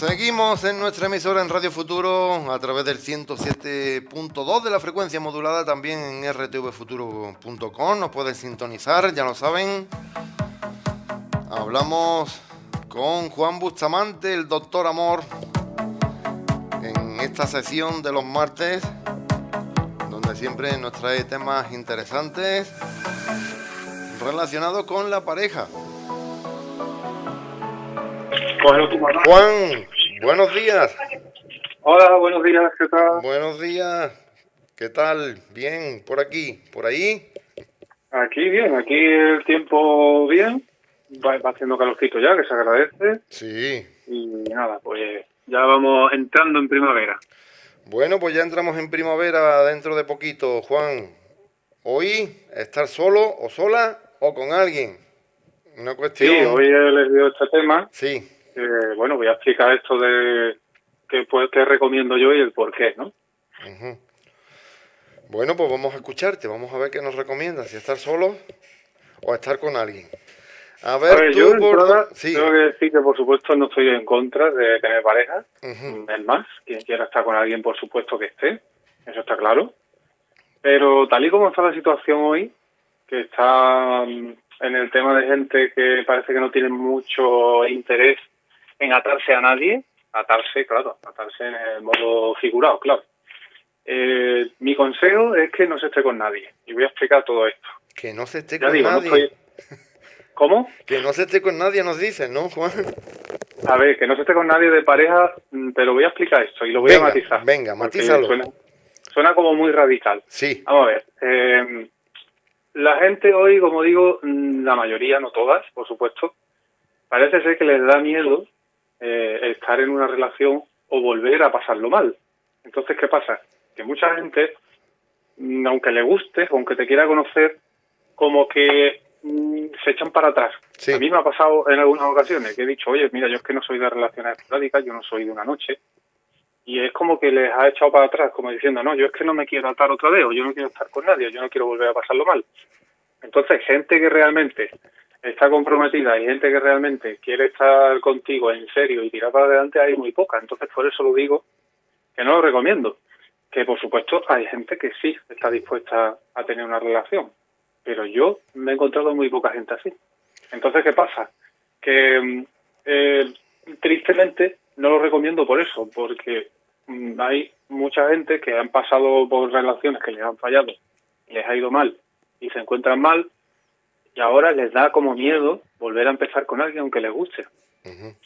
Seguimos en nuestra emisora en Radio Futuro a través del 107.2 de la frecuencia modulada, también en rtvfuturo.com. Nos pueden sintonizar, ya lo saben. Hablamos con Juan Bustamante, el doctor Amor, en esta sesión de los martes, donde siempre nos trae temas interesantes relacionados con la pareja. Juan, buenos días. Hola, buenos días, ¿qué tal? Buenos días, ¿qué tal? Bien, por aquí, por ahí. Aquí bien, aquí el tiempo bien, va, haciendo calorcito ya, que se agradece. Sí. Y nada, pues ya vamos entrando en primavera. Bueno, pues ya entramos en primavera dentro de poquito, Juan. Hoy, estar solo o sola o con alguien. Una cuestión. Sí, hoy he elegido este tema. Sí bueno, voy a explicar esto de qué, pues, qué recomiendo yo y el por qué, ¿no? Bueno, pues vamos a escucharte, vamos a ver qué nos recomiendas, si estar solo o estar con alguien. A ver, yo tengo que decir que por supuesto no estoy en contra de tener pareja, es más, quien quiera estar con alguien por supuesto que esté, eso está claro. Pero tal y como está la situación hoy, que está mm, en el tema de gente que parece que no tiene mucho interés en atarse a nadie, atarse, claro, atarse en el modo figurado, claro. Eh, mi consejo es que no se esté con nadie. Y voy a explicar todo esto. Que no se esté con nadie. ¿Cómo? Que no se esté con nadie, nos dicen, ¿no, Juan? A ver, que no se esté con nadie de pareja, mm, pero voy a explicar esto y lo voy a matizar. Venga, matízalo. Suena, como muy radical. Sí. Vamos a ver. Eh, la gente hoy, como digo, mm, la mayoría, no todas, por supuesto, parece ser que les da miedo eh, estar en una relación o volver a pasarlo mal. Entonces, ¿qué pasa? Que mucha gente, mm, aunque le guste, aunque te quiera conocer, como que mm, se echan para atrás. A mí me ha pasado en algunas ocasiones que he dicho, oye, mira, yo es que no soy de relaciones esporádicas, yo no soy de una noche. Y es como que les ha echado para atrás, como diciendo, no, yo es que no me quiero atar otra vez, o yo no quiero estar con nadie, yo no quiero volver a pasarlo mal. Entonces, gente que realmente está comprometida y gente que realmente quiere estar contigo en serio y tirar para adelante hay muy poca. Entonces, por eso lo digo que no lo recomiendo. Que por supuesto hay gente que sí está dispuesta a tener una relación, pero yo me he encontrado muy poca gente así. Entonces, ¿qué pasa? Que mm, eh, tristemente no lo recomiendo por eso, porque mm, hay mucha gente que han pasado por relaciones que les han fallado, les ha ido mal y se encuentran mal y ahora les da como miedo volver a empezar con alguien aunque les guste.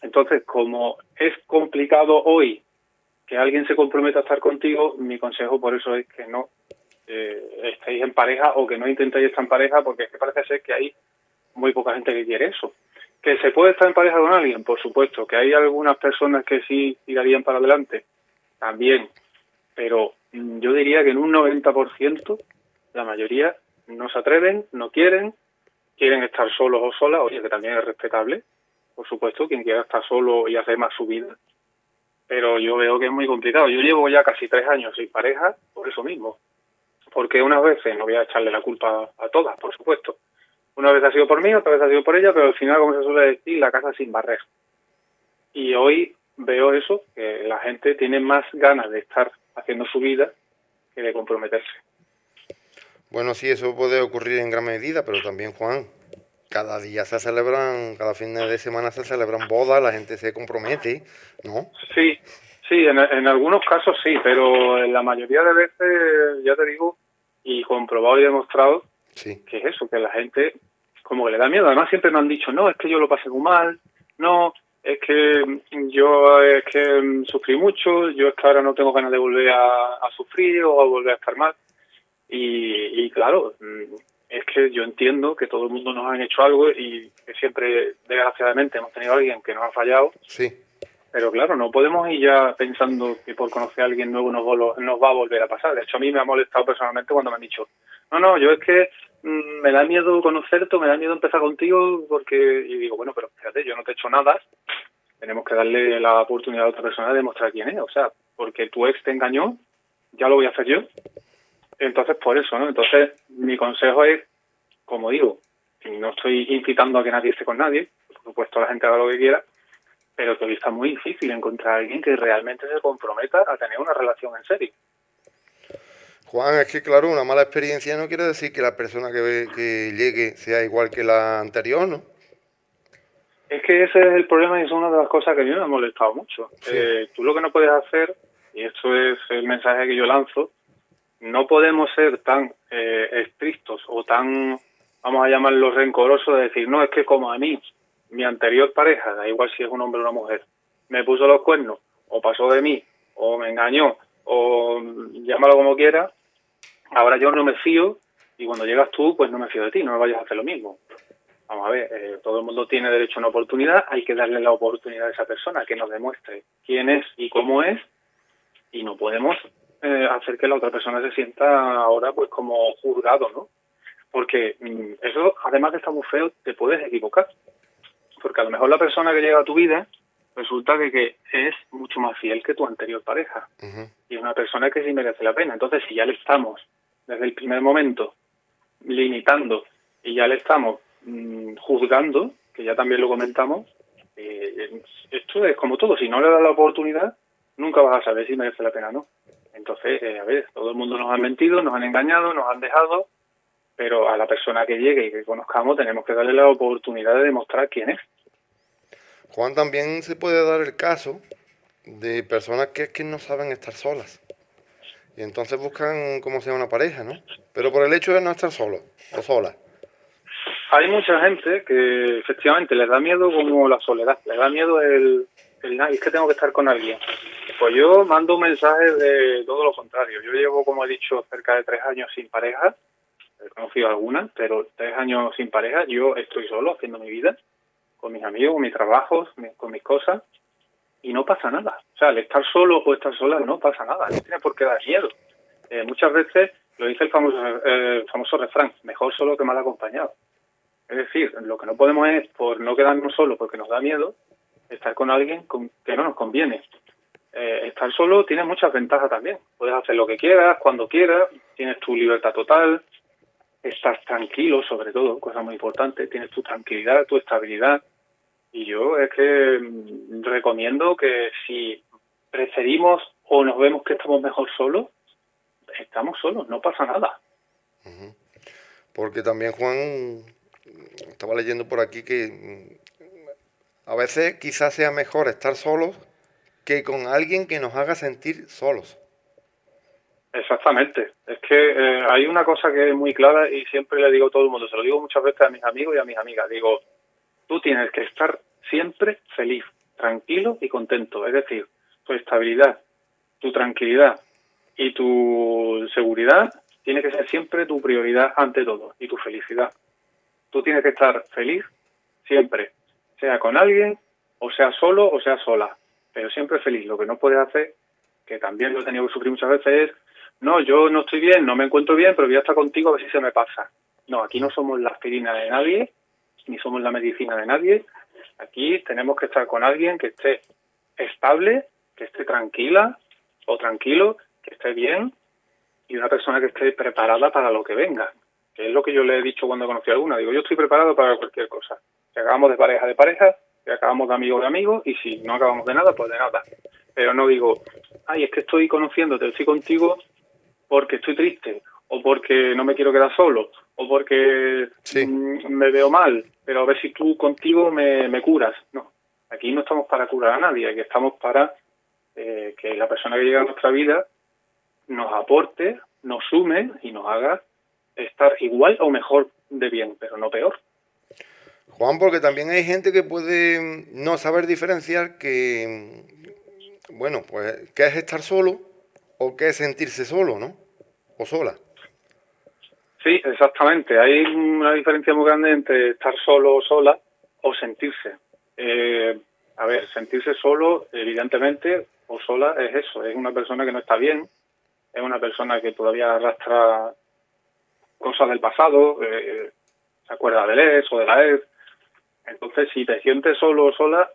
Entonces, como es complicado hoy que alguien se comprometa a estar contigo, mi consejo por eso es que no eh, estéis en pareja o que no intentéis estar en pareja porque es que parece ser que hay muy poca gente que quiere eso. ¿Que se puede estar en pareja con alguien? Por supuesto. ¿Que hay algunas personas que sí tirarían para adelante? También. Pero mm, yo diría que en un 90% la mayoría no se atreven, no quieren quieren estar solos o solas, oye, que también es respetable, por supuesto, quien quiera estar solo y hacer más su vida. Pero yo veo que es muy complicado. Yo llevo ya casi tres años sin pareja por eso mismo. Porque unas veces, no voy a echarle la culpa a todas, por supuesto. Una vez ha sido por mí, otra vez ha sido por ella, pero al final, como se suele decir, la casa sin barrer. Y hoy veo eso, que la gente tiene más ganas de estar haciendo su vida que de comprometerse. Bueno, sí, eso puede ocurrir en gran medida, pero también, Juan, cada día se celebran, cada fin de semana se celebran bodas, la gente se compromete, ¿no? Sí, sí, en, algunos casos sí, pero en la mayoría de veces, ya te digo, y comprobado y demostrado, sí. que es eso, que la gente como que le da miedo. Además siempre me han dicho, no, es que yo lo pasé muy mal, no, es que yo es que sufrí mucho, yo es que ahora no tengo ganas de volver a, a sufrir o a volver a estar mal. Y, claro, mm, es que yo entiendo que todo el mundo nos han hecho algo y que siempre, desgraciadamente, hemos tenido a alguien que nos ha fallado. Sí. Pero claro, no podemos ir ya pensando que por conocer a alguien nuevo nos, va a volver a pasar. De hecho, a mí me ha molestado personalmente cuando me han dicho, no, no, yo es que mm, me da miedo conocerte, me da miedo empezar contigo, porque... Y digo, bueno, pero fíjate, yo no te he hecho nada, tenemos que darle la oportunidad a otra persona de demostrar quién es. O sea, porque tu ex te engañó, ya lo voy a hacer yo. Entonces, por eso, ¿no? Entonces, mi consejo es, como digo, no estoy incitando a que nadie esté con nadie, por supuesto la gente haga lo que quiera, pero que hoy está muy difícil encontrar a alguien que realmente se comprometa a tener una relación en serio. Juan, es que claro, una mala experiencia no quiere decir que la persona que, que llegue sea igual que la anterior, ¿no? Es que ese es el problema y es una de las cosas que a mí me ha molestado mucho. Eh, tú lo que no puedes hacer, y esto es el mensaje que yo lanzo, no podemos ser tan eh, estrictos o tan, vamos a llamarlo rencorosos de decir, no, es que como a mí, mi anterior pareja, da igual si es un hombre o una mujer, me puso los cuernos, o pasó de mí, o me engañó, o llámalo como quiera, ahora yo no me fío y cuando llegas tú, pues no me fío de ti, no me vayas a hacer lo mismo. Vamos a ver, eh, todo el mundo tiene derecho a una oportunidad, hay que darle la oportunidad a esa persona que nos demuestre quién es y cómo es y no podemos eh, hacer que la otra persona se sienta ahora pues como juzgado, ¿no? Porque mm, eso, además de estar muy feo, te puedes equivocar. Porque a lo mejor la persona que llega a tu vida resulta que, que es mucho más fiel que tu anterior pareja. Y es una persona que sí merece la pena. Entonces, si ya le estamos, desde el primer momento, limitando y ya le estamos mm, juzgando, que ya también lo comentamos, eh, esto es como todo. Si no le das la oportunidad, nunca vas a saber si merece la pena o no. Entonces, eh, a ver, todo el mundo nos ha mentido, nos han engañado, nos han dejado, pero a la persona que llegue y que conozcamos tenemos que darle la oportunidad de demostrar quién es. Juan, también se puede dar el caso de personas que, que no saben estar solas. Y entonces buscan como sea una pareja, ¿no? Pero por el hecho de no estar solo o sola. Hay mucha gente que efectivamente les da miedo como la soledad, les da miedo el, el es que tengo que estar con alguien. Pues yo mando un mensaje de todo lo contrario. Yo llevo, como he dicho, cerca de tres años sin pareja. He conocido algunas, pero tres años sin pareja. Yo estoy solo haciendo mi vida con mis amigos, con mis trabajos, con mis cosas, y no pasa nada. O sea, el estar solo o estar sola no pasa nada, no tiene por qué dar miedo. Eh, muchas veces lo dice el famoso, eh, famoso refrán, mejor solo que mal acompañado. Es decir, lo que no podemos es, por no quedarnos solos porque nos da miedo, estar con alguien con, que no nos conviene. Eh, estar solo tiene muchas ventajas también. Puedes hacer lo que quieras, cuando quieras, tienes tu libertad total, estás tranquilo sobre todo, cosa muy importante, tienes tu tranquilidad, tu estabilidad, y yo es que mm, recomiendo que si preferimos o nos vemos que estamos mejor solos, estamos solos, no pasa nada. Porque también Juan, estaba leyendo por aquí que mm, a veces quizás sea mejor estar solos que con alguien que nos haga sentir solos. Exactamente. Es que eh, hay una cosa que es muy clara y siempre le digo a todo el mundo, se lo digo muchas veces a mis amigos y a mis amigas. Digo, tú tienes que estar siempre feliz, tranquilo y contento. Es decir, tu estabilidad, tu tranquilidad y tu seguridad tiene que ser siempre tu prioridad ante todo y tu felicidad. Tú tienes que estar feliz siempre, sea con alguien o sea solo o sea sola, pero siempre feliz. Lo que no puedes hacer, que también lo he tenido que sufrir muchas veces, es, no, yo no estoy bien, no me encuentro bien, pero voy a estar contigo a ver si se me pasa. No, aquí no somos la aspirina de nadie, ni somos la medicina de nadie. Aquí tenemos que estar con alguien que esté estable, que esté tranquila o tranquilo, que esté bien y una persona que esté preparada para lo que venga. Que es lo que yo le he dicho cuando conocí a alguna. Digo, yo estoy preparado para cualquier cosa. Si de pareja, de pareja, acabamos de amigo, de amigo, y si no acabamos de nada, pues de nada. Pero no digo, ay, es que estoy conociéndote, estoy contigo porque estoy triste, o porque no me quiero quedar solo, o porque mm, me veo mal, pero a ver si tú contigo me, me, curas. No, aquí no estamos para curar a nadie, aquí estamos para eh, que la persona que llega a nuestra vida nos aporte, nos sume y nos haga estar igual o mejor de bien, pero no peor. Juan, porque también hay gente que puede no saber diferenciar que, bueno, pues, qué es estar solo o qué es sentirse solo, ¿no? O sola. Sí, exactamente. Hay una diferencia muy grande entre estar solo o sola o sentirse. Eh, a ver, sentirse solo, evidentemente, o sola es eso, es una persona que no está bien, es una persona que todavía arrastra cosas del pasado, eh, se acuerda del ex o de la ex. Entonces, si te sientes solo o sola,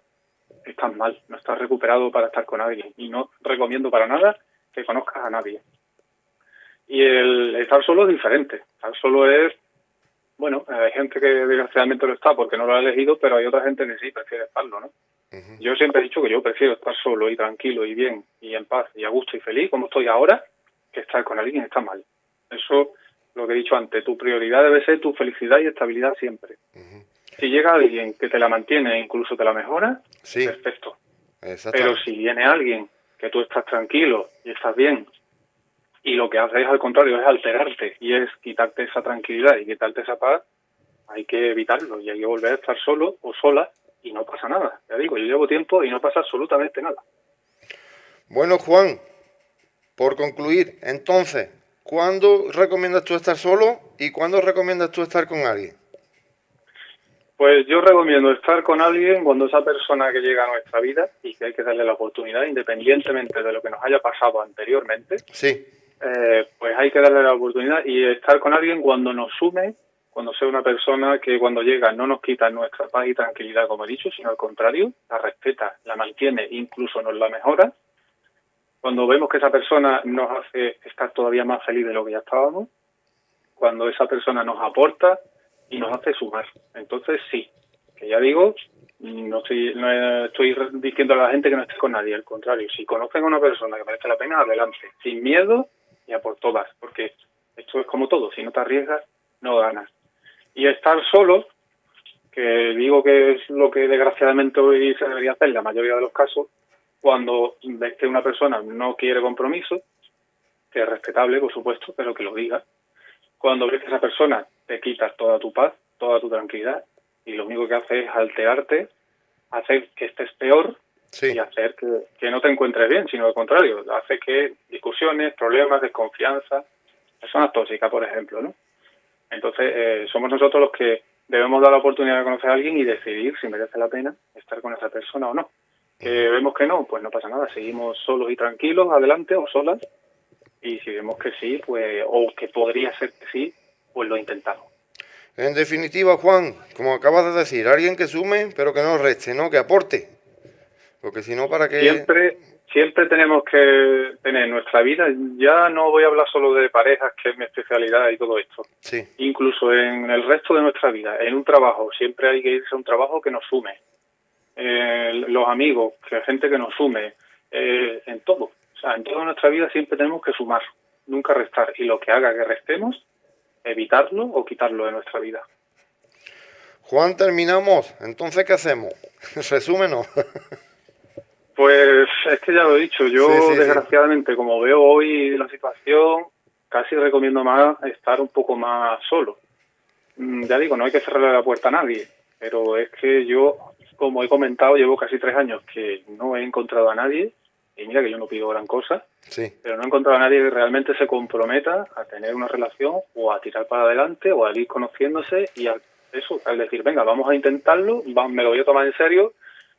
estás mal, no estás recuperado para estar con alguien. Y no recomiendo para nada que conozcas a nadie. Y el estar solo es diferente. Estar solo es, bueno, hay gente que desgraciadamente lo está porque no lo ha elegido, pero hay otra gente que sí prefiere estarlo, ¿no? Yo siempre he dicho que yo prefiero estar solo y tranquilo y bien y en paz y a gusto y feliz como estoy ahora que estar con alguien que está mal. Eso lo que he dicho antes, tu prioridad debe ser tu felicidad y estabilidad siempre. Si llega alguien que te la mantiene e incluso te la mejora, perfecto. Pero si viene alguien que tú estás tranquilo y estás bien y lo que hace es al contrario, es alterarte y es quitarte esa tranquilidad y quitarte esa paz, hay que evitarlo y hay que volver a estar solo o sola y no pasa nada. Ya digo, yo llevo tiempo y no pasa absolutamente nada. Bueno, Juan, por concluir, entonces, ¿cuándo recomiendas tú estar solo y cuándo recomiendas tú estar con alguien? Pues yo recomiendo estar con alguien cuando esa persona que llega a nuestra vida y que hay que darle la oportunidad, independientemente de lo que nos haya pasado anteriormente, sí. Eh, pues hay que darle la oportunidad y estar con alguien cuando nos sume, cuando sea una persona que cuando llega no nos quita nuestra paz y tranquilidad, como he dicho, sino al contrario, la respeta, la mantiene, incluso nos la mejora. Cuando vemos que esa persona nos hace estar todavía más feliz de lo que ya estábamos, cuando esa persona nos aporta, y nos hace sumar. Entonces sí, que ya digo, no estoy, no estoy diciendo a la gente que no esté con nadie, al contrario, si conocen a una persona que merece la pena, adelante, sin miedo y a por todas, porque esto es como todo, si no te arriesgas, no ganas. Y estar solo, que digo que es lo que desgraciadamente hoy se debería hacer en la mayoría de los casos, cuando ves que una persona no quiere compromiso, que es respetable, por supuesto, pero que lo diga. Cuando ves que esa persona te quitas toda tu paz, toda tu tranquilidad y lo único que hace es alterarte, hacer que estés peor y hacer que, no te encuentres bien, sino al contrario, hace que discusiones, problemas, desconfianza, personas tóxicas, por ejemplo, ¿no? Entonces, eh, somos nosotros los que debemos dar la oportunidad de conocer a alguien y decidir si merece la pena estar con esa persona o no. Que vemos que no, pues no pasa nada, seguimos solos y tranquilos adelante o solas. Y si vemos que sí, pues, o que podría ser que sí, pues lo intentamos. En definitiva, Juan, como acabas de decir, alguien que sume, pero que no reste, ¿no? Que aporte. Porque si no, ¿para qué...? Siempre, siempre tenemos que tener nuestra vida, ya no voy a hablar solo de parejas, que es mi especialidad y todo esto. Sí. Incluso en el resto de nuestra vida, en un trabajo, siempre hay que irse a un trabajo que nos sume. Eh, los amigos, que gente que nos sume, eh, en todo. O sea, en toda nuestra vida siempre tenemos que sumar, nunca restar. Y lo que haga que restemos, evitarlo o quitarlo de nuestra vida. Juan, terminamos. Entonces, ¿qué hacemos? Resúmenos. pues es que ya lo he dicho. Yo, desgraciadamente, como veo hoy la situación, casi recomiendo más estar un poco más solo. Mm, ya digo, no hay que cerrarle la puerta a nadie, pero es que yo, como he comentado, llevo casi tres años que no he encontrado a nadie y mira que yo no pido gran cosa, pero no he encontrado a nadie que realmente se comprometa a tener una relación o a tirar para adelante o a ir conociéndose y a eso, al decir, venga, vamos a intentarlo, me lo voy a tomar en serio,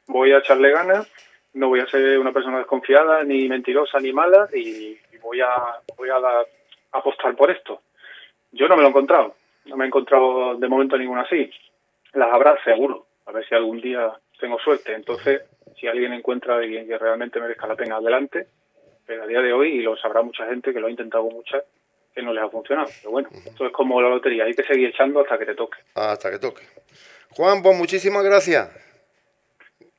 voy a echarle ganas, no voy a ser una persona desconfiada, ni mentirosa, ni mala, y, voy a voy a, apostar por esto. Yo no me lo he encontrado, no me he encontrado de momento ninguna así. Las habrá seguro, a ver si algún día tengo suerte. Entonces, si alguien encuentra a alguien que realmente merezca la pena adelante, pero a día de hoy, y lo sabrá mucha gente que lo ha intentado muchas, que no les ha funcionado. Pero bueno, esto es como la lotería, hay que seguir echando hasta que te toque. Hasta que toque. Juan, pues muchísimas gracias.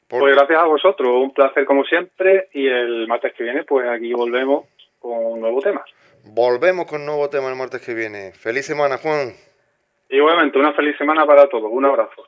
Pues gracias a vosotros, un placer como siempre, y el martes que viene, pues aquí volvemos con un nuevo tema. Volvemos con un nuevo tema el martes que viene. Feliz semana, Juan. Igualmente, una feliz semana para todos. Un abrazo.